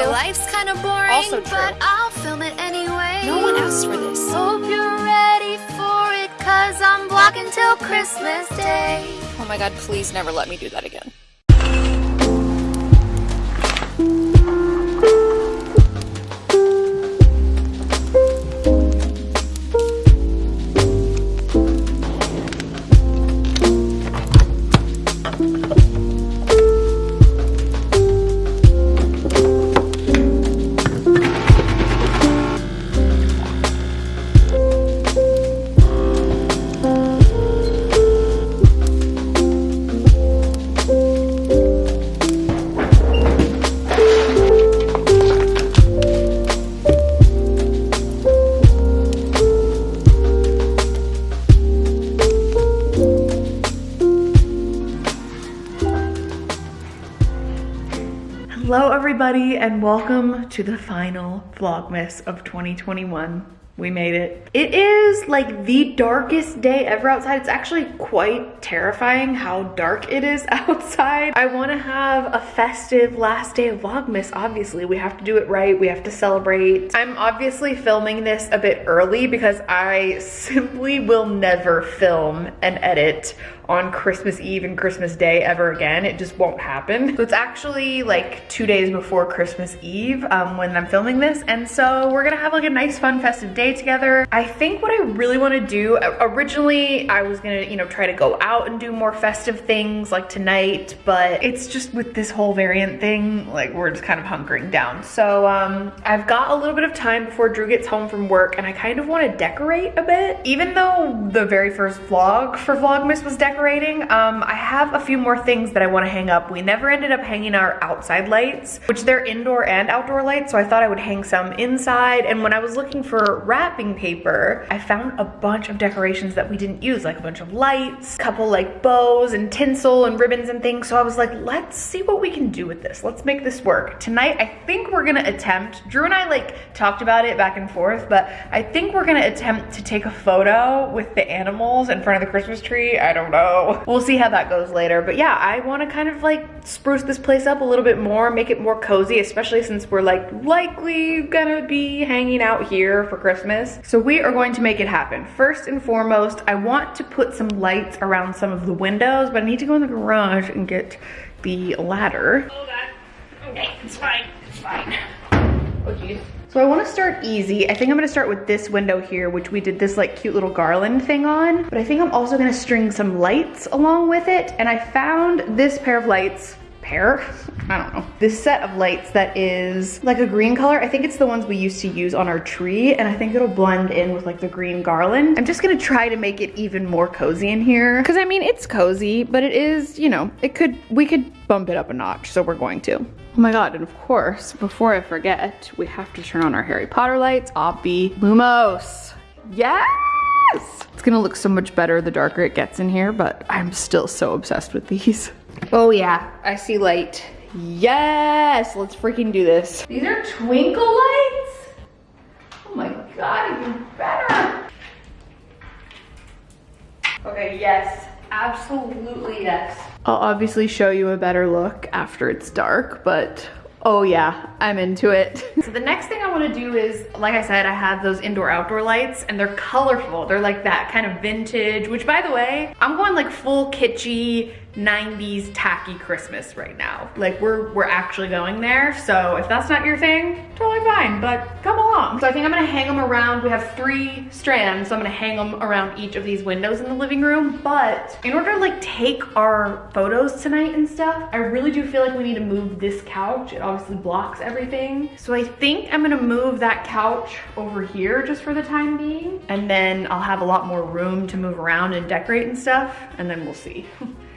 My life's kind of boring, Also true. but I'll film it anyway. No one asked for this. Hope you're ready for it, cause I'm vlogging till Christmas Day. Oh my god, please never let me do that again. Everybody and welcome to the final Vlogmas of 2021. We made it. It is like the darkest day ever outside. It's actually quite terrifying how dark it is outside. I wanna have a festive last day of Vlogmas, obviously. We have to do it right, we have to celebrate. I'm obviously filming this a bit early because I simply will never film and edit on Christmas Eve and Christmas Day ever again. It just won't happen. So it's actually like two days before Christmas Eve um, when I'm filming this. And so we're gonna have like a nice fun festive day together. I think what I really wanna do, originally I was gonna, you know, try to go out and do more festive things like tonight, but it's just with this whole variant thing, like we're just kind of hunkering down. So um, I've got a little bit of time before Drew gets home from work and I kind of wanna decorate a bit. Even though the very first vlog for Vlogmas was decorating, um, I have a few more things that I wanna hang up. We never ended up hanging our outside lights, which they're indoor and outdoor lights, so I thought I would hang some inside. And when I was looking for wrapping paper, I found a bunch of decorations that we didn't use, like a bunch of lights, couple like bows and tinsel and ribbons and things. So I was like, let's see what we can do with this. Let's make this work. Tonight, I think we're gonna attempt, Drew and I like talked about it back and forth, but I think we're gonna attempt to take a photo with the animals in front of the Christmas tree. I don't know. We'll see how that goes later. But yeah, I wanna kind of like spruce this place up a little bit more, make it more cozy, especially since we're like likely gonna be hanging out here for Christmas. So we are going to make it happen. First and foremost, I want to put some lights around some of the windows, but I need to go in the garage and get the ladder. Oh god. Okay, it's fine. It's fine. Oh geez. So I wanna start easy. I think I'm gonna start with this window here, which we did this like cute little garland thing on. But I think I'm also gonna string some lights along with it. And I found this pair of lights pair, I don't know. This set of lights that is like a green color. I think it's the ones we used to use on our tree and I think it'll blend in with like the green garland. I'm just gonna try to make it even more cozy in here. Cause I mean, it's cozy, but it is, you know, it could, we could bump it up a notch, so we're going to. Oh my god, and of course, before I forget, we have to turn on our Harry Potter lights. Oppie Lumos. Yes! It's gonna look so much better the darker it gets in here, but I'm still so obsessed with these. Oh yeah, I see light. Yes, let's freaking do this. These are twinkle lights? Oh my god, even better. Okay, yes, absolutely yes. I'll obviously show you a better look after it's dark, but oh yeah, I'm into it. so the next thing I wanna do is, like I said, I have those indoor outdoor lights and they're colorful. They're like that kind of vintage, which by the way, I'm going like full kitschy, 90s tacky Christmas right now. Like we're we're actually going there. So if that's not your thing, totally fine, but come along. So I think I'm gonna hang them around. We have three strands, so I'm gonna hang them around each of these windows in the living room. But in order to like take our photos tonight and stuff, I really do feel like we need to move this couch. It obviously blocks everything. So I think I'm gonna move that couch over here just for the time being. And then I'll have a lot more room to move around and decorate and stuff. And then we'll see.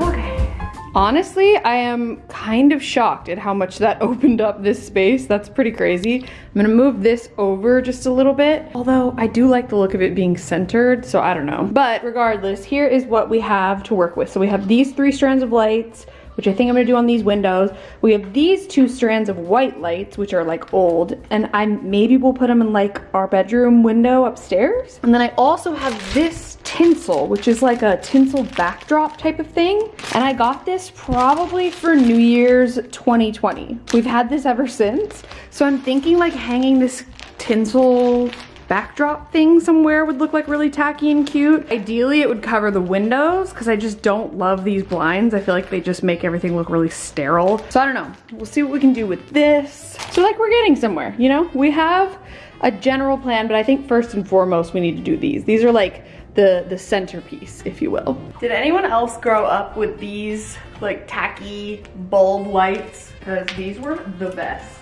Okay. Honestly, I am kind of shocked at how much that opened up this space. That's pretty crazy. I'm gonna move this over just a little bit, although I do like the look of it being centered, so I don't know. But regardless, here is what we have to work with. So we have these three strands of lights, which I think I'm gonna do on these windows. We have these two strands of white lights, which are like old, and I maybe we'll put them in like our bedroom window upstairs. And then I also have this tinsel, which is like a tinsel backdrop type of thing. And I got this probably for New Year's 2020. We've had this ever since. So I'm thinking like hanging this tinsel backdrop thing somewhere would look like really tacky and cute. Ideally, it would cover the windows because I just don't love these blinds. I feel like they just make everything look really sterile. So I don't know. We'll see what we can do with this. So like we're getting somewhere, you know? We have a general plan, but I think first and foremost, we need to do these. These are like the, the centerpiece, if you will. Did anyone else grow up with these like tacky bulb lights? Because these were the best.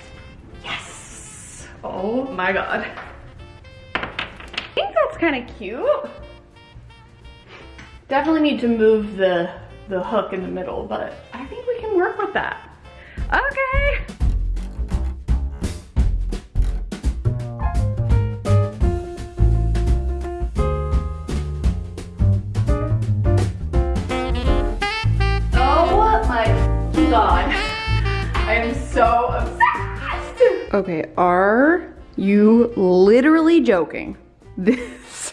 Yes. Oh my God think that's kind of cute. Definitely need to move the, the hook in the middle, but I think we can work with that. Okay. Oh my God. I am so obsessed. Okay, are you literally joking? This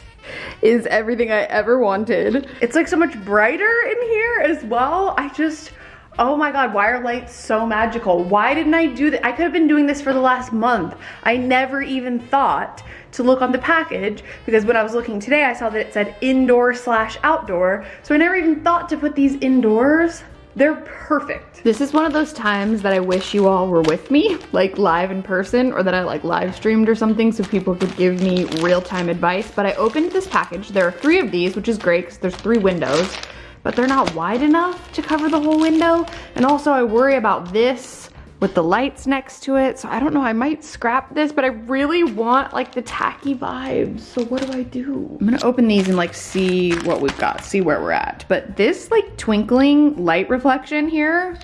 is everything I ever wanted. It's like so much brighter in here as well. I just, oh my God, why are lights so magical? Why didn't I do that? I could have been doing this for the last month. I never even thought to look on the package because when I was looking today, I saw that it said indoor slash outdoor. So I never even thought to put these indoors. They're perfect. This is one of those times that I wish you all were with me, like live in person, or that I like live streamed or something so people could give me real-time advice. But I opened this package. There are three of these, which is great because there's three windows, but they're not wide enough to cover the whole window. And also I worry about this with the lights next to it. So I don't know, I might scrap this, but I really want like the tacky vibes. So what do I do? I'm gonna open these and like see what we've got, see where we're at. But this like twinkling light reflection here,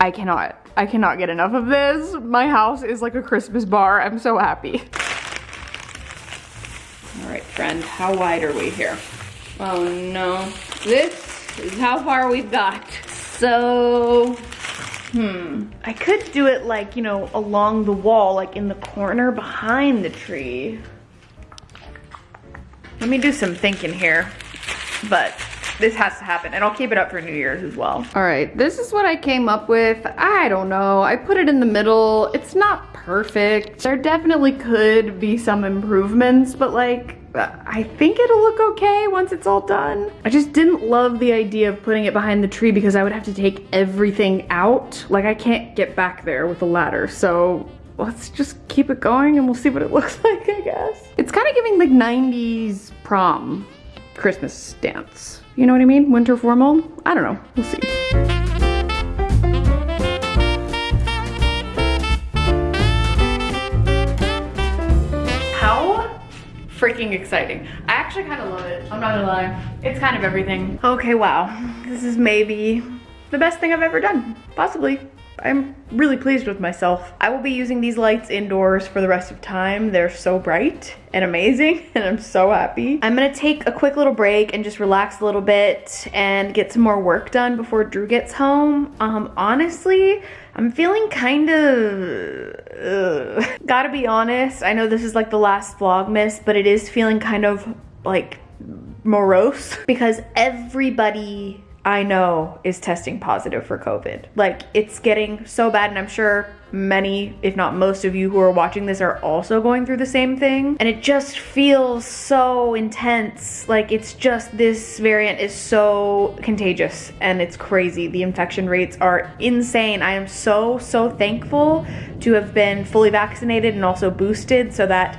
I cannot, I cannot get enough of this. My house is like a Christmas bar. I'm so happy. All right, friend, how wide are we here? Oh no, this is how far we've got. So Hmm. I could do it like, you know, along the wall, like in the corner behind the tree. Let me do some thinking here. But this has to happen and I'll keep it up for New Year's as well. All right, this is what I came up with. I don't know, I put it in the middle. It's not perfect. There definitely could be some improvements, but like, I think it'll look okay once it's all done. I just didn't love the idea of putting it behind the tree because I would have to take everything out. Like I can't get back there with a ladder. So let's just keep it going and we'll see what it looks like, I guess. It's kind of giving like 90s prom Christmas dance. You know what I mean? Winter formal? I don't know, we'll see. Freaking exciting. I actually kind of love it. I'm not gonna lie. It's kind of everything. Okay, wow. This is maybe the best thing I've ever done. Possibly. I'm really pleased with myself. I will be using these lights indoors for the rest of time. They're so bright and amazing and I'm so happy. I'm gonna take a quick little break and just relax a little bit and get some more work done before Drew gets home. Um, honestly, I'm feeling kind of, uh, gotta be honest, I know this is like the last Vlogmas, but it is feeling kind of like morose because everybody I know is testing positive for COVID. Like it's getting so bad and I'm sure many, if not most of you who are watching this are also going through the same thing. And it just feels so intense. Like it's just this variant is so contagious and it's crazy. The infection rates are insane. I am so, so thankful to have been fully vaccinated and also boosted so that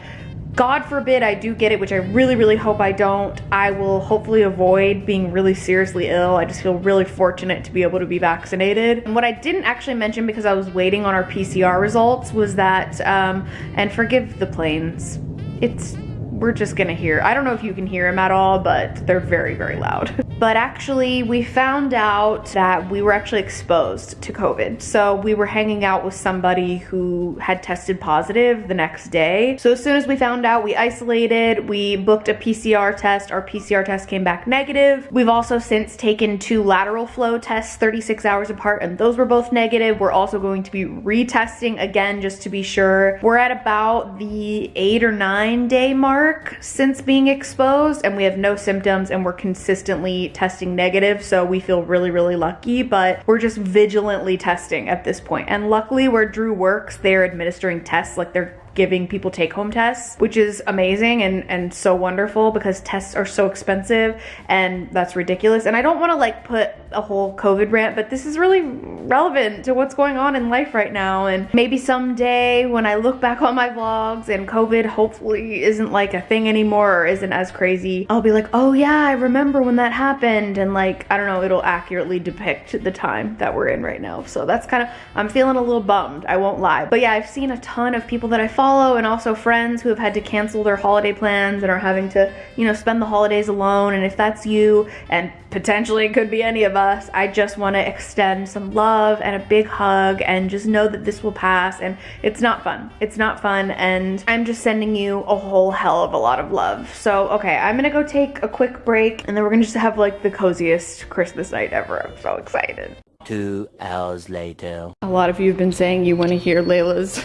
God forbid I do get it, which I really, really hope I don't, I will hopefully avoid being really seriously ill. I just feel really fortunate to be able to be vaccinated. And what I didn't actually mention because I was waiting on our PCR results was that, um, and forgive the planes, it's we're just gonna hear. I don't know if you can hear them at all, but they're very, very loud. but actually, we found out that we were actually exposed to COVID. So we were hanging out with somebody who had tested positive the next day. So as soon as we found out, we isolated, we booked a PCR test. Our PCR test came back negative. We've also since taken two lateral flow tests 36 hours apart, and those were both negative. We're also going to be retesting again just to be sure. We're at about the eight or nine day mark since being exposed, and we have no symptoms, and we're consistently testing negative. So we feel really, really lucky, but we're just vigilantly testing at this point. And luckily, where Drew works, they're administering tests like they're giving people take home tests, which is amazing and, and so wonderful because tests are so expensive and that's ridiculous. And I don't want to like put a whole COVID rant, but this is really relevant to what's going on in life right now. And maybe someday when I look back on my vlogs and COVID hopefully isn't like a thing anymore or isn't as crazy, I'll be like, oh yeah, I remember when that happened. And like, I don't know, it'll accurately depict the time that we're in right now. So that's kind of, I'm feeling a little bummed, I won't lie. But yeah, I've seen a ton of people that I follow and also friends who have had to cancel their holiday plans and are having to, you know, spend the holidays alone. And if that's you, and potentially it could be any of us, I just want to extend some love and a big hug and just know that this will pass. And it's not fun. It's not fun. And I'm just sending you a whole hell of a lot of love. So, okay, I'm gonna go take a quick break and then we're gonna just have like the coziest Christmas night ever. I'm so excited. Two hours later. A lot of you have been saying you want to hear Layla's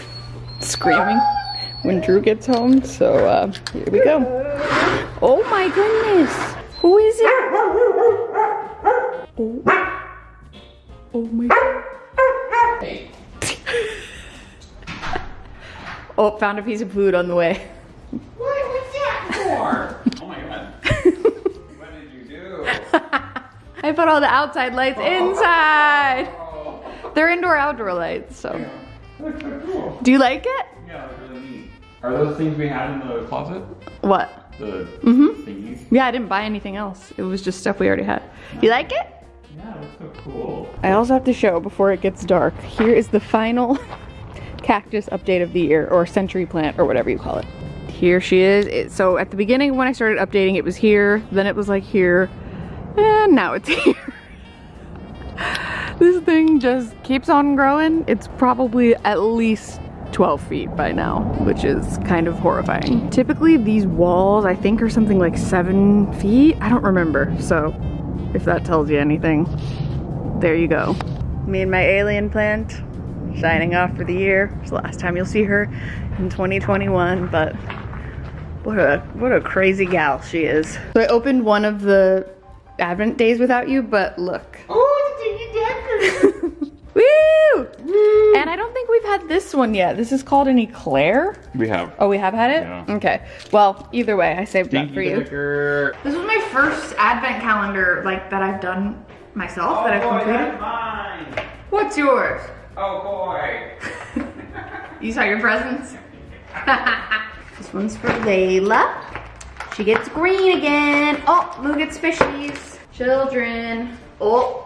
screaming when Drew gets home, so uh, here we go. Oh my goodness! Who is it? Oh, oh my god. oh, found a piece of food on the way. What was that for? oh my god. what did you do? I put all the outside lights inside. They're indoor outdoor lights, so. So cool. Do you like it? Yeah, that's really neat. Are those things we had in the closet? What? The Mm-hmm. thingies? Yeah, I didn't buy anything else. It was just stuff we already had. You like it? Yeah, that's so cool. I also have to show before it gets dark. Here is the final cactus update of the year, or century plant, or whatever you call it. Here she is. It, so at the beginning when I started updating, it was here, then it was like here, and now it's here. This thing just keeps on growing. It's probably at least 12 feet by now, which is kind of horrifying. Mm. Typically these walls I think are something like seven feet. I don't remember, so if that tells you anything, there you go. Me and my alien plant shining off for the year. It's the last time you'll see her in 2021, but what a what a crazy gal she is. So I opened one of the Advent days without you, but look. Woo! And I don't think we've had this one yet. This is called an eclair. We have. Oh, we have had it? Yeah. Okay. Well, either way, I saved that for you. Decker. This was my first advent calendar like that I've done myself that I've oh, completed. mine. What's yours? Oh boy. You saw your presents? this one's for Layla. She gets green again. Oh, Lou gets fishies. Children. Oh,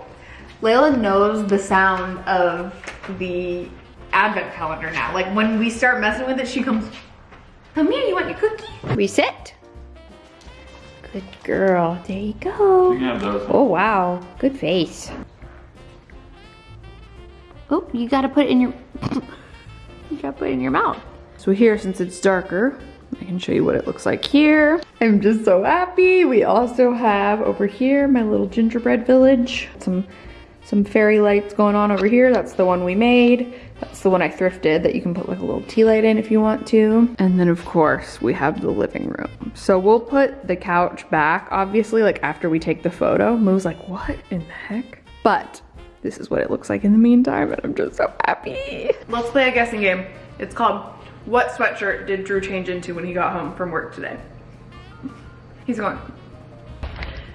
Layla knows the sound of the advent calendar now. Like when we start messing with it, she comes, come here, you want your cookie? Reset. Good girl, there you go. You can have those. Oh wow, good face. Oh, you gotta put it in your, you gotta put it in your mouth. So here, since it's darker, I can show you what it looks like here. I'm just so happy. We also have over here my little gingerbread village. Some some fairy lights going on over here. That's the one we made. That's the one I thrifted that you can put like a little tea light in if you want to. And then of course we have the living room. So we'll put the couch back, obviously, like after we take the photo. Moo's like, what in the heck? But this is what it looks like in the meantime, and I'm just so happy. Let's play a guessing game. It's called What Sweatshirt Did Drew Change Into When He Got Home From Work Today? He's going,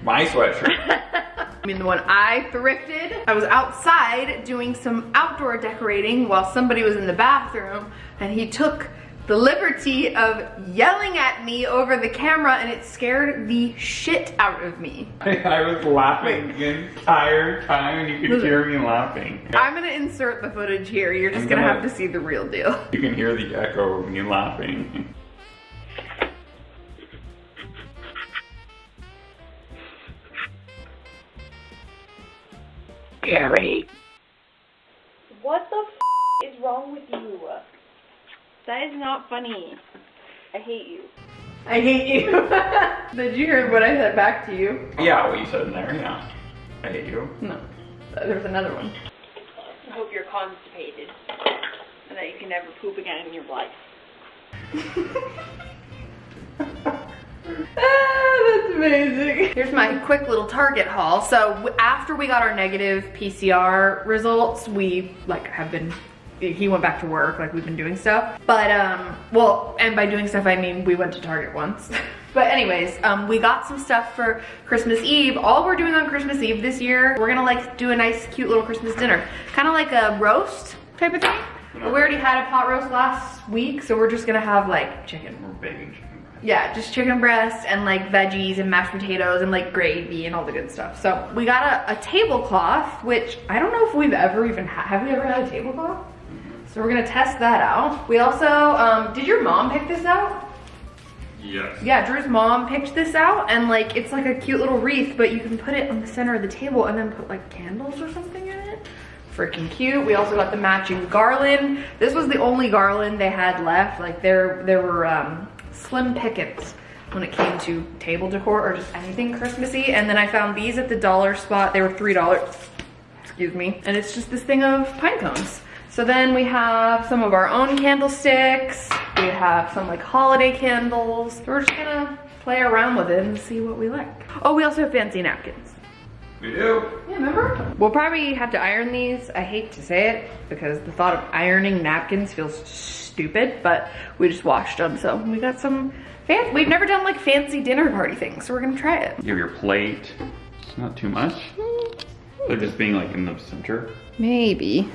My sweatshirt. I mean, the one I thrifted. I was outside doing some outdoor decorating while somebody was in the bathroom and he took the liberty of yelling at me over the camera and it scared the shit out of me. I was laughing the entire time and you could hear me laughing. I'm gonna insert the footage here. You're just gonna gonna- have to see the real deal. You can hear the echo of me laughing. Scary. What the f is wrong with you? That is not funny. I hate you. I hate you. Did you hear what I said back to you? Yeah, what you said in there, yeah. I hate you. No. There's another one. I hope you're constipated and that you can never poop again in your life. That's amazing. Here's my quick little Target haul. So after we got our negative PCR results, we like have been, he went back to work, like we've been doing stuff. But um, well, and by doing stuff, I mean we went to Target once. but anyways, um, we got some stuff for Christmas Eve. All we're doing on Christmas Eve this year, we're gonna like do a nice cute little Christmas dinner. Kind of like a roast type of thing. But we already had a pot roast last week, so we're just gonna have like chicken We're baking chicken. Yeah, just chicken breast and like veggies and mashed potatoes and like gravy and all the good stuff. So we got a, a tablecloth, which I don't know if we've ever even had. Have we ever had a tablecloth? So we're gonna test that out. We also, um, did your mom pick this out? Yes. Yeah, Drew's mom picked this out and like it's like a cute little wreath, but you can put it on the center of the table and then put like candles or something in it. Freaking cute. We also got the matching garland. This was the only garland they had left. Like there, there were um, slim pickings when it came to table decor or just anything Christmassy. And then I found these at the dollar spot. They were three dollars. Excuse me. And it's just this thing of pine cones. So then we have some of our own candlesticks. We have some like holiday candles. We're just gonna play around with it and see what we like. Oh, we also have fancy napkins. We do. Yeah, remember? We'll probably have to iron these. I hate to say it because the thought of ironing napkins feels stupid, but we just washed them. So we got some fan We've never done like fancy dinner party things, so we're gonna try it. You have your plate. It's not too much. They're just being like in the center. Maybe.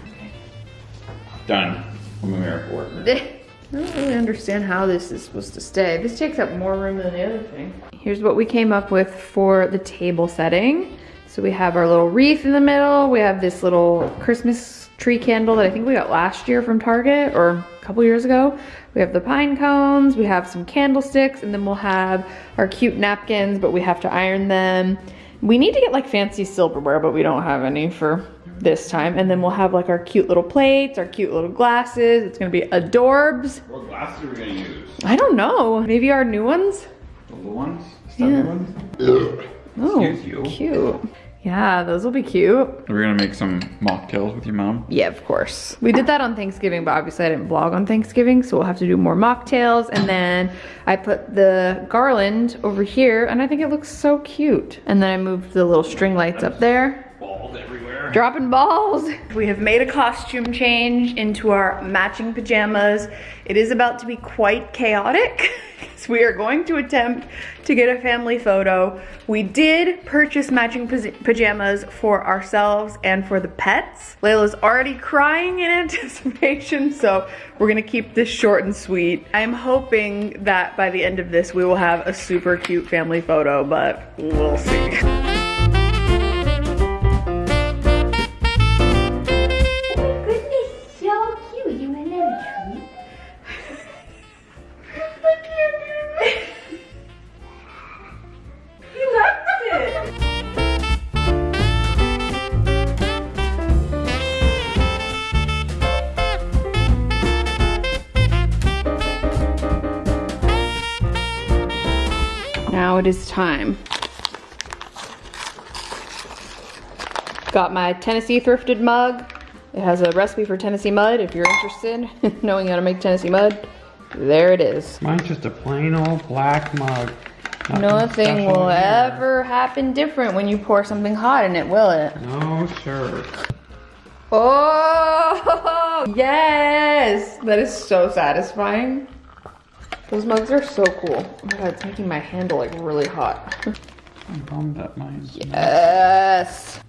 Done. I'm a miracle worker. I don't really understand how this is supposed to stay. This takes up more room than the other thing. Here's what we came up with for the table setting. So we have our little wreath in the middle. We have this little Christmas tree candle that I think we got last year from Target or a couple years ago. We have the pine cones, we have some candlesticks, and then we'll have our cute napkins, but we have to iron them. We need to get like fancy silverware, but we don't have any for this time. And then we'll have like our cute little plates, our cute little glasses. It's gonna be adorbs. What glasses are we gonna use? I don't know. Maybe our new ones? The little ones? Stubby Yeah. ones? Oh, Excuse you. cute. Yeah, those will be cute. We're gonna make some mocktails with your mom. Yeah, of course. We did that on Thanksgiving, but obviously I didn't vlog on Thanksgiving, so we'll have to do more mocktails. And then I put the garland over here, and I think it looks so cute. And then I moved the little string lights up there. Dropping balls. We have made a costume change into our matching pajamas. It is about to be quite chaotic. so we are going to attempt to get a family photo. We did purchase matching pajamas for ourselves and for the pets. Layla's already crying in anticipation, so we're gonna keep this short and sweet. I'm hoping that by the end of this, we will have a super cute family photo, but we'll see. time. Got my Tennessee thrifted mug. It has a recipe for Tennessee mud if you're interested in knowing how to make Tennessee mud. There it is. Mine's just a plain old black mug. Nothing special will here. ever happen different when you pour something hot in it, will it? No, sure. Oh, yes! That is so satisfying. Those mugs are so cool. Oh my god, it's making my handle like really hot. I'm bummed that mine's Yes!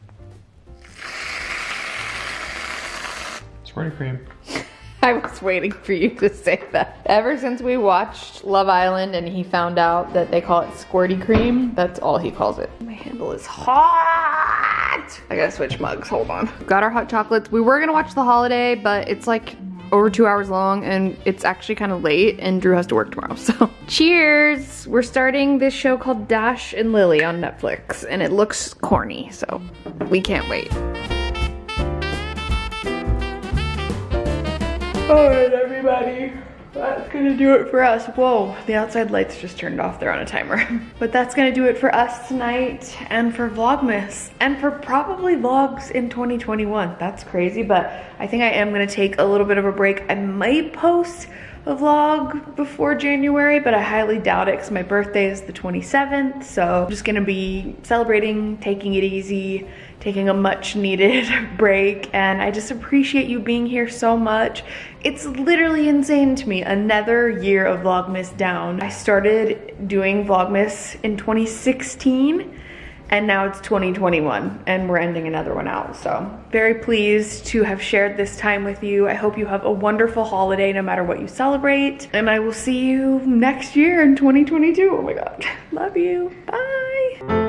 squirty cream. I was waiting for you to say that. Ever since we watched Love Island and he found out that they call it squirty cream, that's all he calls it. My handle is hot! I gotta switch mugs, hold on. Got our hot chocolates. We were gonna watch The Holiday, but it's like over two hours long and it's actually kind of late and Drew has to work tomorrow, so. Cheers! We're starting this show called Dash and Lily on Netflix and it looks corny, so we can't wait. All right, everybody. That's gonna do it for us. Whoa, the outside lights just turned off. They're on a timer. but that's gonna do it for us tonight and for Vlogmas and for probably vlogs in 2021. That's crazy, but I think I am gonna take a little bit of a break. I might post a vlog before January, but I highly doubt it because my birthday is the 27th. So I'm just gonna be celebrating, taking it easy, taking a much needed break. And I just appreciate you being here so much. It's literally insane to me. Another year of Vlogmas down. I started doing Vlogmas in 2016 and now it's 2021 and we're ending another one out. So very pleased to have shared this time with you. I hope you have a wonderful holiday no matter what you celebrate. And I will see you next year in 2022. Oh my God, love you, bye.